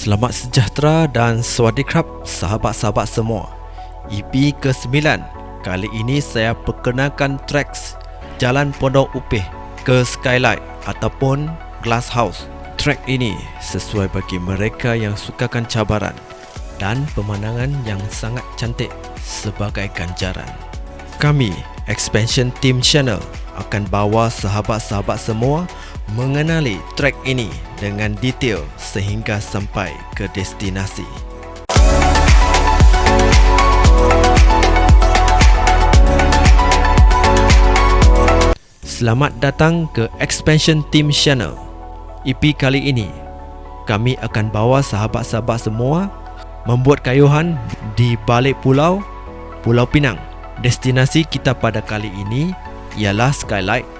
Selamat sejahtera dan swadikap sahabat-sahabat semua. EP ke-9 Kali ini saya perkenalkan tracks Jalan Pondok Upih ke Skylight ataupun Glass House. Track ini sesuai bagi mereka yang sukakan cabaran Dan pemandangan yang sangat cantik sebagai ganjaran. Kami, Expansion Team Channel akan bawa sahabat-sahabat semua mengenali trek ini dengan detail sehingga sampai ke destinasi. Selamat datang ke Expansion Team Channel. EP kali ini, kami akan bawa sahabat-sahabat semua membuat kayuhan di balik pulau Pulau Pinang. Destinasi kita pada kali ini ialah Skylight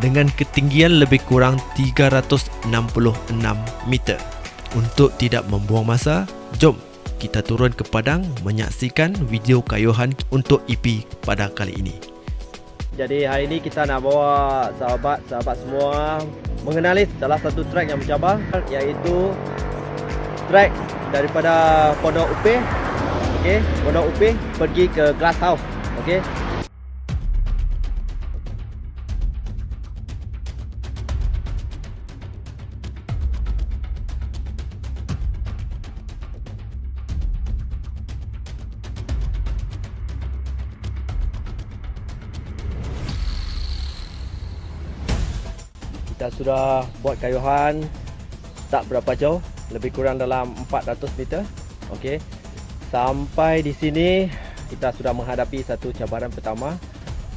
dengan ketinggian lebih kurang 366 meter. Untuk tidak membuang masa, jom kita turun ke padang menyaksikan video kayuhan untuk EP pada kali ini. Jadi hari ini kita nak bawa sahabat-sahabat semua mengenali salah satu trek yang mencabar iaitu trek daripada Pondok Upih okey, Pondok Upih pergi ke Glass House. Okey. Kita sudah buat kayuhan tak berapa jauh lebih kurang dalam 400 meter. Okey. Sampai di sini kita sudah menghadapi satu cabaran pertama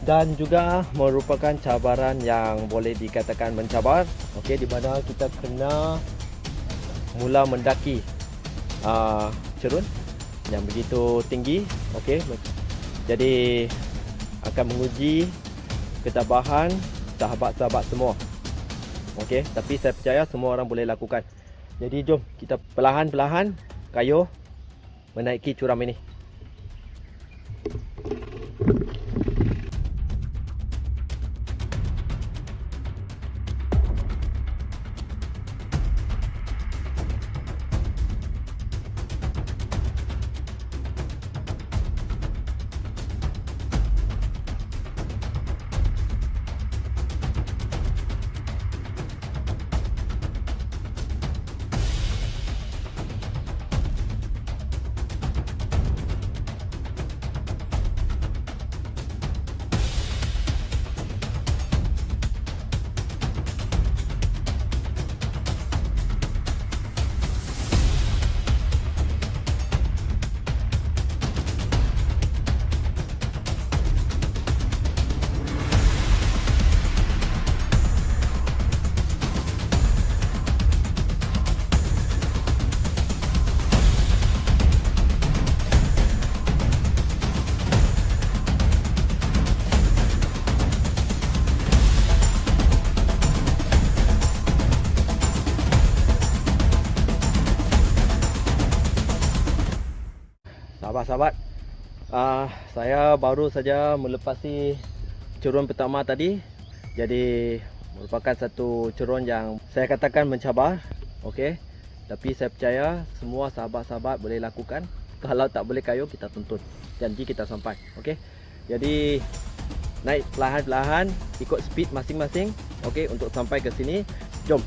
dan juga merupakan cabaran yang boleh dikatakan mencabar. Okey di mana kita kena mula mendaki uh, cerun yang begitu tinggi. Okey. Jadi akan menguji ketabahan sahabat-sahabat semua Okey, tapi saya percaya semua orang boleh lakukan. Jadi jom kita perlahan-perlahan kayuh menaiki curam ini. Uh, Saya baru saja melepasi cerun pertama tadi. Jadi merupakan satu cerun yang saya katakan mencabar okay. Tapi saya percaya semua sahabat-sahabat boleh lakukan. Kalau tak boleh kayu kita tuntut. Janji kita sampai okay. Jadi naik perlahan-perlahan Ikut speed masing-masing okay, Untuk sampai ke sini. Jom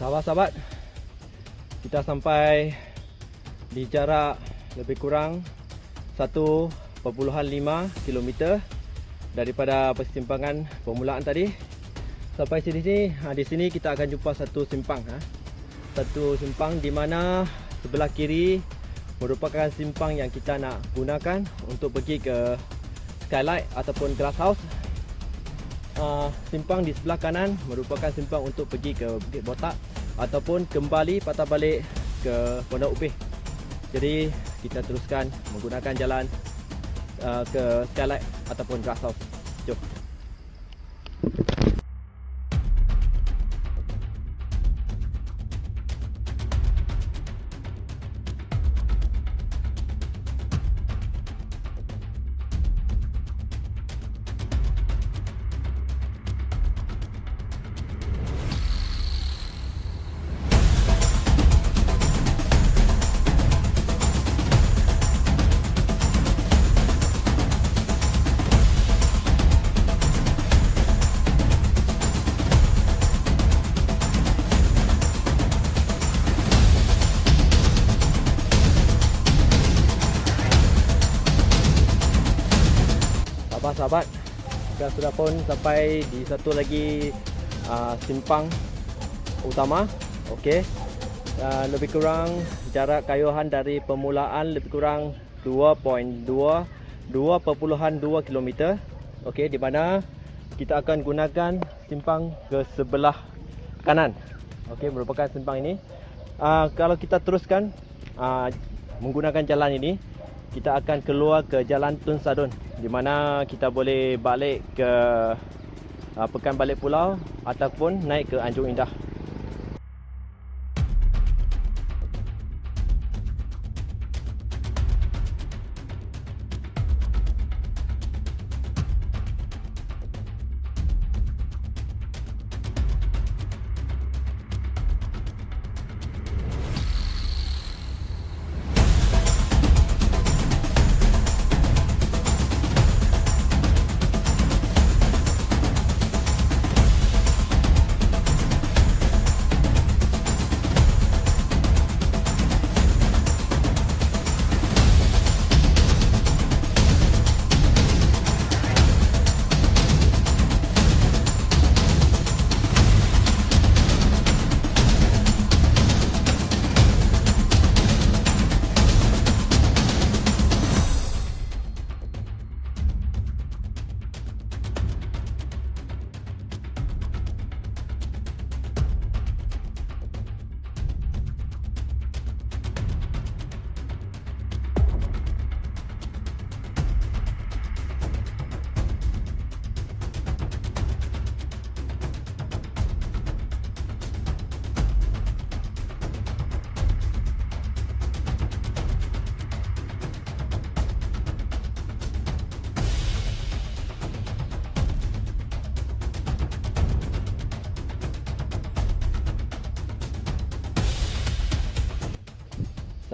Sahabat-sahabat, kita sampai di jarak lebih kurang 1.5 km daripada persimpangan permulaan tadi. Sampai sini sini, ha, di sini kita akan jumpa satu simpang ha. Satu simpang di mana sebelah kiri merupakan simpang yang kita nak gunakan untuk pergi ke skylight ataupun glass house. Uh, simpang di sebelah kanan merupakan simpang untuk pergi ke Bukit Botak ataupun kembali patah balik ke Pondok Upih. Jadi kita teruskan menggunakan jalan uh, ke skylight ataupun glass house. Jom. Sudah pun sampai di satu lagi uh, simpang utama. Okey. Uh, lebih kurang jarak kayuhan dari permulaan lebih kurang 2.2 2.2 km okey di mana kita akan gunakan simpang ke sebelah kanan. Okey merupakan simpang ini. Uh, kalau kita teruskan uh, menggunakan jalan ini kita akan keluar ke jalan Tun Sadun di mana kita boleh balik ke uh, Pekan Balik Pulau ataupun naik ke Anjung Indah.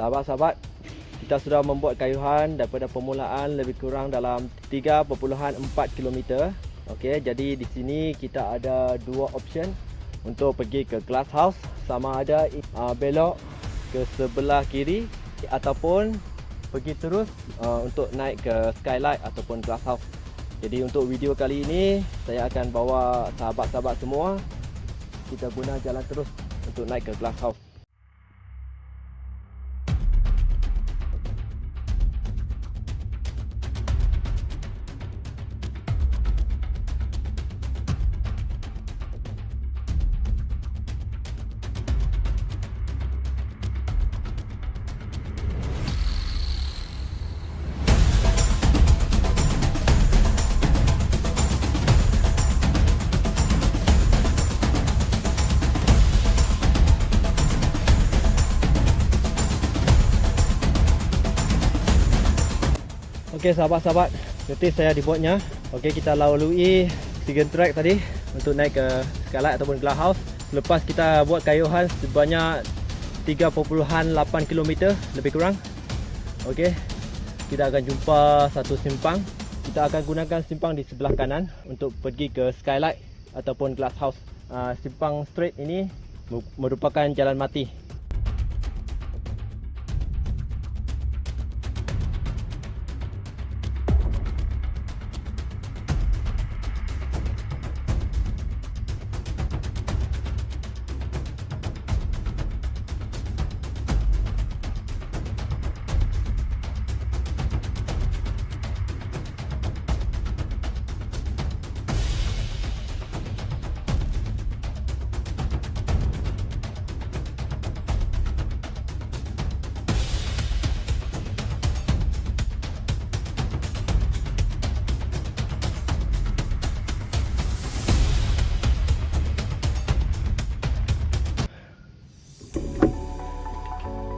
Sahabat-sahabat, kita sudah membuat kayuhan daripada permulaan lebih kurang dalam 3.4 km. Okey, jadi di sini kita ada dua option untuk pergi ke glass house sama ada uh, belok ke sebelah kiri ataupun pergi terus uh, untuk naik ke skylight ataupun glass house. Jadi untuk video kali ini saya akan bawa sahabat-sahabat semua kita guna jalan terus untuk naik ke glass house. Okey sahabat-sahabat, nanti saya dibuatnya. Okey kita lalui Sigen Track tadi untuk naik ke Skylight ataupun Glass House. Lepas kita buat kayuhan sebanyak 3.8 km lebih kurang. Okey. Kita akan jumpa satu simpang. Kita akan gunakan simpang di sebelah kanan untuk pergi ke Skylight ataupun Glass House. Uh, simpang straight ini merupakan jalan mati.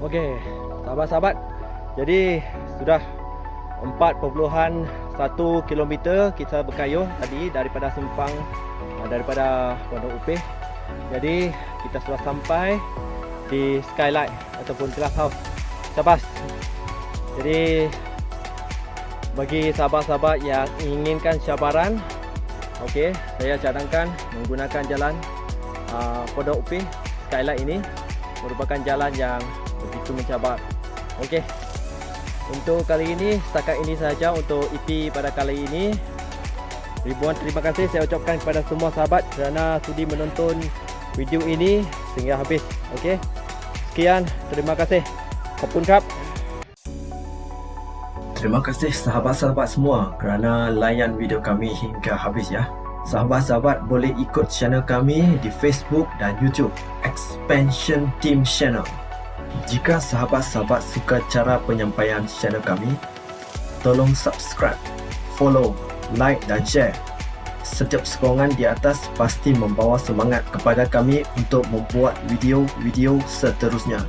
Okey, sahabat-sahabat. Jadi sudah 4.1 km kita berkayuh tadi daripada Sempang uh, daripada Pondok Upih. Jadi kita sudah sampai di Skylight ataupun Glass House. Sabas. Jadi bagi sahabat-sahabat yang inginkan cabaran okey, saya cadangkan menggunakan jalan uh, Pondok Upih Skylight ini merupakan jalan yang begitu mencabar. Okey. Untuk kali ini setakat ini sahaja untuk EP pada kali ini. Ribuan terima kasih saya ucapkan kepada semua sahabat kerana sudi menonton video ini sehingga habis. Okey. Sekian, terima kasih. Kapun kap. Terima kasih sahabat-sahabat semua kerana layan video kami hingga habis ya. Sahabat-sahabat boleh ikut channel kami di Facebook dan YouTube Expansion Team Channel. Jika sahabat-sahabat suka cara penyampaian channel kami, tolong subscribe, follow, like dan share. Setiap sokongan di atas pasti membawa semangat kepada kami untuk membuat video-video seterusnya.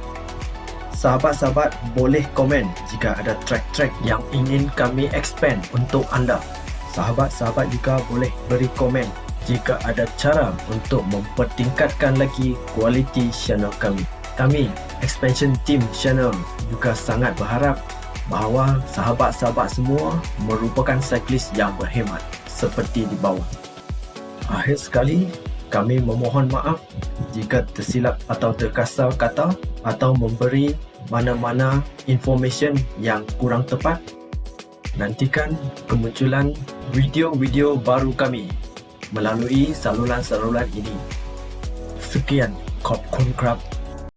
Sahabat-sahabat boleh komen jika ada track-track yang ingin kami expand untuk anda. Sahabat-sahabat juga boleh beri komen jika ada cara untuk mempertingkatkan lagi kualiti channel kami. Kami, Expansion Team Channel juga sangat berharap bahawa sahabat-sahabat semua merupakan cyclist yang berhemat seperti di bawah. Akhir sekali, kami memohon maaf jika tersilap atau terkasar kata atau memberi mana-mana information yang kurang tepat. Nantikan kemunculan video-video baru kami melalui saluran-saluran ini. Sekian, Kop Kun Krab